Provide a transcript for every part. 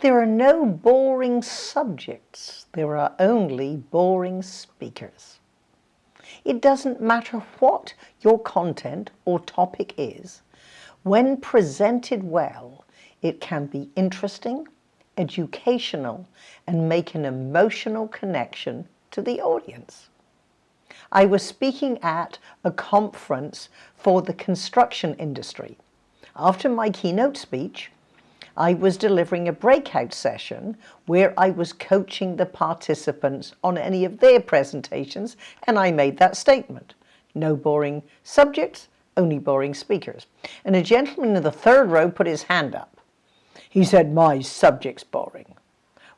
There are no boring subjects, there are only boring speakers. It doesn't matter what your content or topic is, when presented well, it can be interesting, educational, and make an emotional connection to the audience. I was speaking at a conference for the construction industry. After my keynote speech, I was delivering a breakout session where I was coaching the participants on any of their presentations and I made that statement. No boring subjects, only boring speakers. And a gentleman in the third row put his hand up. He said, my subject's boring.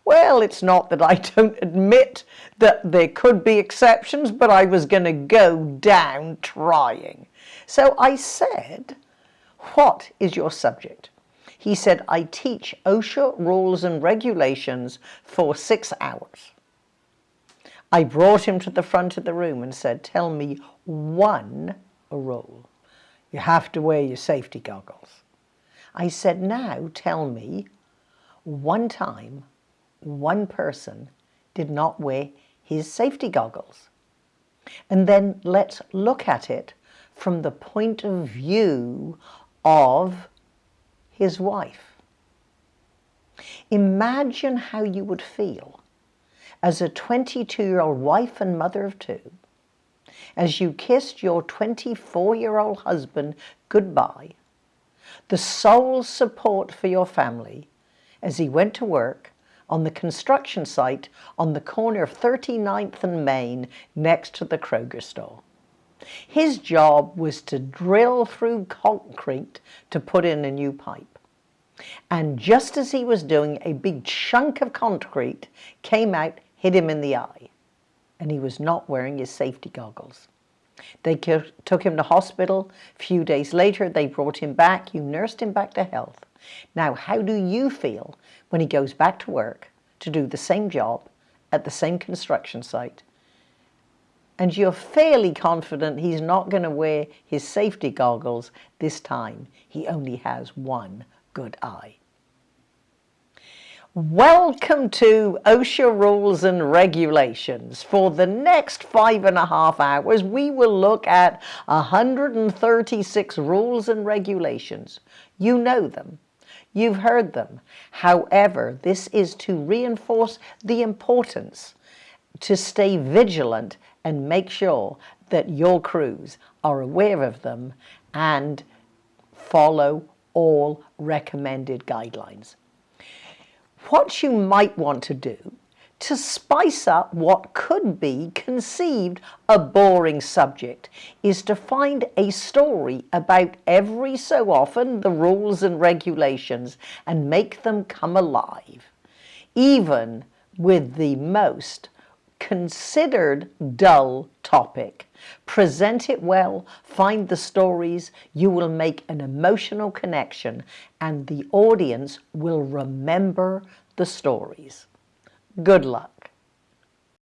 Well, it's not that I don't admit that there could be exceptions, but I was going to go down trying. So I said, what is your subject? He said, I teach OSHA rules and regulations for six hours. I brought him to the front of the room and said, tell me one rule. You have to wear your safety goggles. I said, now tell me one time one person did not wear his safety goggles. And then let's look at it from the point of view of his wife. Imagine how you would feel as a 22-year-old wife and mother of two, as you kissed your 24-year-old husband goodbye, the sole support for your family as he went to work on the construction site on the corner of 39th and Main next to the Kroger store. His job was to drill through concrete to put in a new pipe. And just as he was doing, a big chunk of concrete came out, hit him in the eye. And he was not wearing his safety goggles. They took him to hospital. A few days later, they brought him back. You nursed him back to health. Now, how do you feel when he goes back to work to do the same job at the same construction site and you're fairly confident he's not going to wear his safety goggles this time. He only has one good eye. Welcome to OSHA Rules and Regulations. For the next five and a half hours, we will look at 136 rules and regulations. You know them. You've heard them. However, this is to reinforce the importance to stay vigilant and make sure that your crews are aware of them and follow all recommended guidelines. What you might want to do to spice up what could be conceived a boring subject is to find a story about every so often the rules and regulations and make them come alive, even with the most considered dull topic. Present it well, find the stories, you will make an emotional connection and the audience will remember the stories. Good luck.